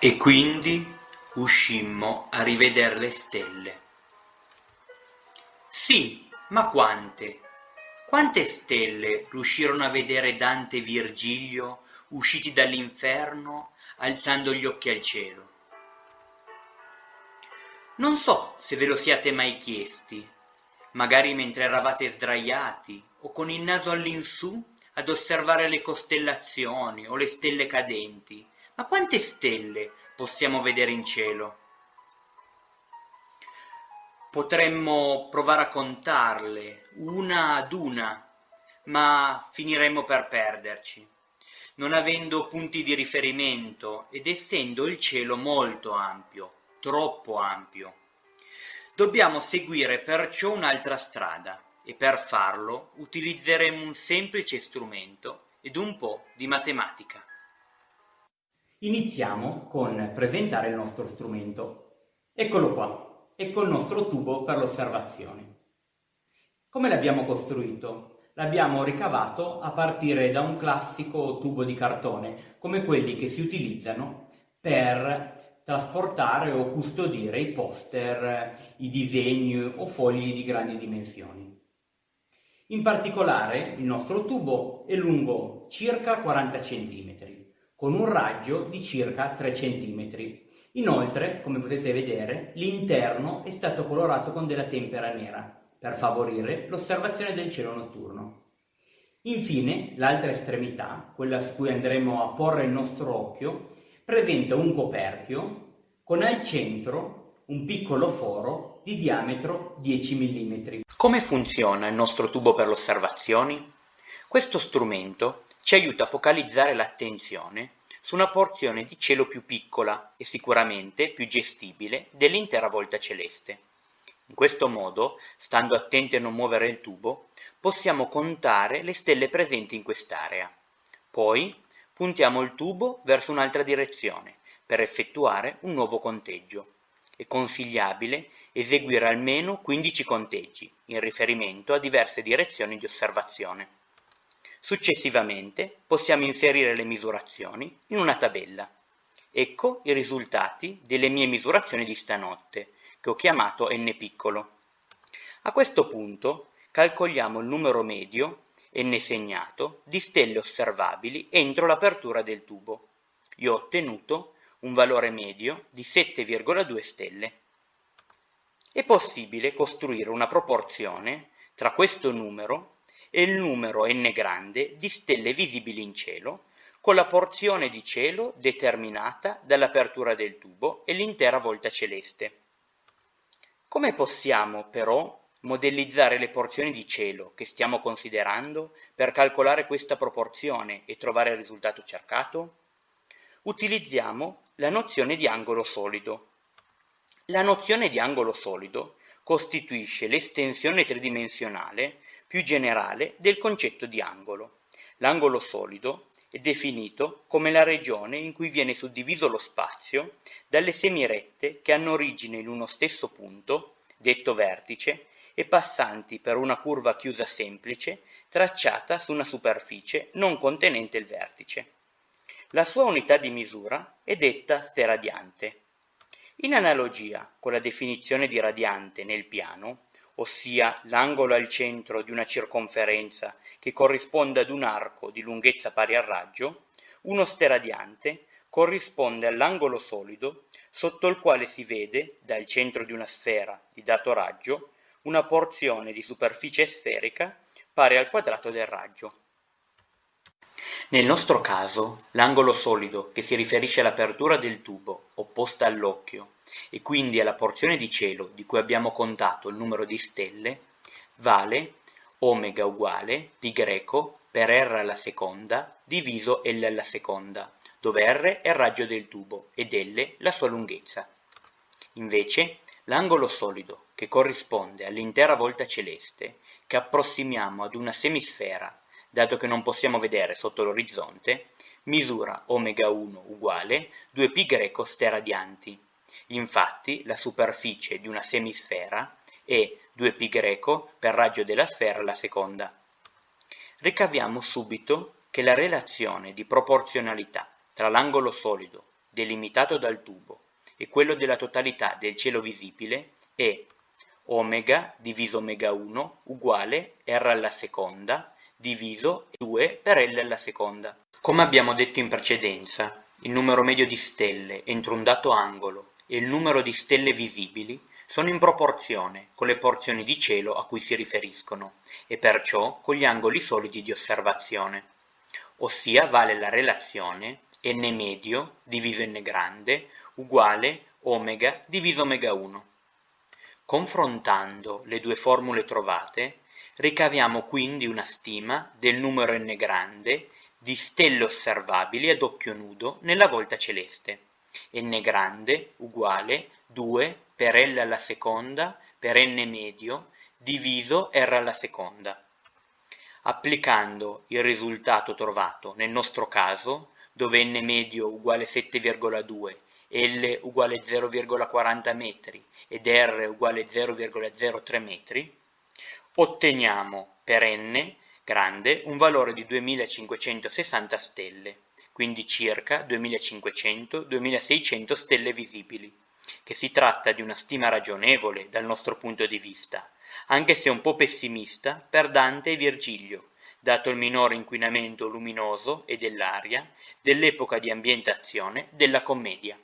E quindi uscimmo a riveder le stelle. Sì, ma quante? Quante stelle riuscirono a vedere Dante e Virgilio usciti dall'inferno alzando gli occhi al cielo? Non so se ve lo siate mai chiesti, magari mentre eravate sdraiati o con il naso all'insù ad osservare le costellazioni o le stelle cadenti, ma quante stelle possiamo vedere in cielo? Potremmo provare a contarle una ad una, ma finiremmo per perderci, non avendo punti di riferimento ed essendo il cielo molto ampio, troppo ampio. Dobbiamo seguire perciò un'altra strada e per farlo utilizzeremo un semplice strumento ed un po' di matematica. Iniziamo con presentare il nostro strumento. Eccolo qua, ecco il nostro tubo per l'osservazione. Come l'abbiamo costruito? L'abbiamo ricavato a partire da un classico tubo di cartone, come quelli che si utilizzano per trasportare o custodire i poster, i disegni o fogli di grandi dimensioni. In particolare il nostro tubo è lungo circa 40 cm con un raggio di circa 3 cm. Inoltre, come potete vedere, l'interno è stato colorato con della tempera nera per favorire l'osservazione del cielo notturno. Infine, l'altra estremità, quella su cui andremo a porre il nostro occhio, presenta un coperchio con al centro un piccolo foro di diametro 10 mm. Come funziona il nostro tubo per le osservazioni? Questo strumento ci aiuta a focalizzare l'attenzione su una porzione di cielo più piccola e sicuramente più gestibile dell'intera volta celeste. In questo modo, stando attenti a non muovere il tubo, possiamo contare le stelle presenti in quest'area. Poi puntiamo il tubo verso un'altra direzione per effettuare un nuovo conteggio. È consigliabile eseguire almeno 15 conteggi in riferimento a diverse direzioni di osservazione. Successivamente possiamo inserire le misurazioni in una tabella. Ecco i risultati delle mie misurazioni di stanotte, che ho chiamato n piccolo. A questo punto calcoliamo il numero medio, n segnato, di stelle osservabili entro l'apertura del tubo. Io ho ottenuto un valore medio di 7,2 stelle. È possibile costruire una proporzione tra questo numero e il numero n grande di stelle visibili in cielo, con la porzione di cielo determinata dall'apertura del tubo e l'intera volta celeste. Come possiamo, però, modellizzare le porzioni di cielo che stiamo considerando per calcolare questa proporzione e trovare il risultato cercato? Utilizziamo la nozione di angolo solido. La nozione di angolo solido costituisce l'estensione tridimensionale più generale del concetto di angolo. L'angolo solido è definito come la regione in cui viene suddiviso lo spazio dalle semirette che hanno origine in uno stesso punto, detto vertice, e passanti per una curva chiusa semplice tracciata su una superficie non contenente il vertice. La sua unità di misura è detta steradiante. In analogia con la definizione di radiante nel piano, ossia l'angolo al centro di una circonferenza che corrisponde ad un arco di lunghezza pari al raggio, uno steradiante corrisponde all'angolo solido sotto il quale si vede, dal centro di una sfera di dato raggio, una porzione di superficie sferica pari al quadrato del raggio. Nel nostro caso, l'angolo solido che si riferisce all'apertura del tubo opposta all'occhio e quindi alla porzione di cielo di cui abbiamo contato il numero di stelle, vale omega uguale greco per r alla seconda diviso L alla seconda, dove r è il raggio del tubo ed L la sua lunghezza. Invece, l'angolo solido, che corrisponde all'intera volta celeste, che approssimiamo ad una semisfera, dato che non possiamo vedere sotto l'orizzonte, misura omega 1 uguale 2π greco steradianti, Infatti la superficie di una semisfera è 2π greco per raggio della sfera alla seconda. Ricaviamo subito che la relazione di proporzionalità tra l'angolo solido delimitato dal tubo e quello della totalità del cielo visibile è omega diviso omega 1 uguale r alla seconda diviso 2 per L alla seconda. Come abbiamo detto in precedenza, il numero medio di stelle entro un dato angolo e il numero di stelle visibili sono in proporzione con le porzioni di cielo a cui si riferiscono e perciò con gli angoli solidi di osservazione, ossia vale la relazione n medio diviso n grande uguale omega diviso omega 1. Confrontando le due formule trovate, Ricaviamo quindi una stima del numero n grande di stelle osservabili ad occhio nudo nella volta celeste. N grande uguale 2 per L alla seconda per n medio diviso R alla seconda. Applicando il risultato trovato nel nostro caso, dove n medio uguale 7,2 L uguale 0,40 metri ed R uguale 0,03 metri, otteniamo per n grande un valore di 2560 stelle, quindi circa 2500-2600 stelle visibili, che si tratta di una stima ragionevole dal nostro punto di vista, anche se un po' pessimista per Dante e Virgilio, dato il minore inquinamento luminoso e dell'aria dell'epoca di ambientazione della commedia.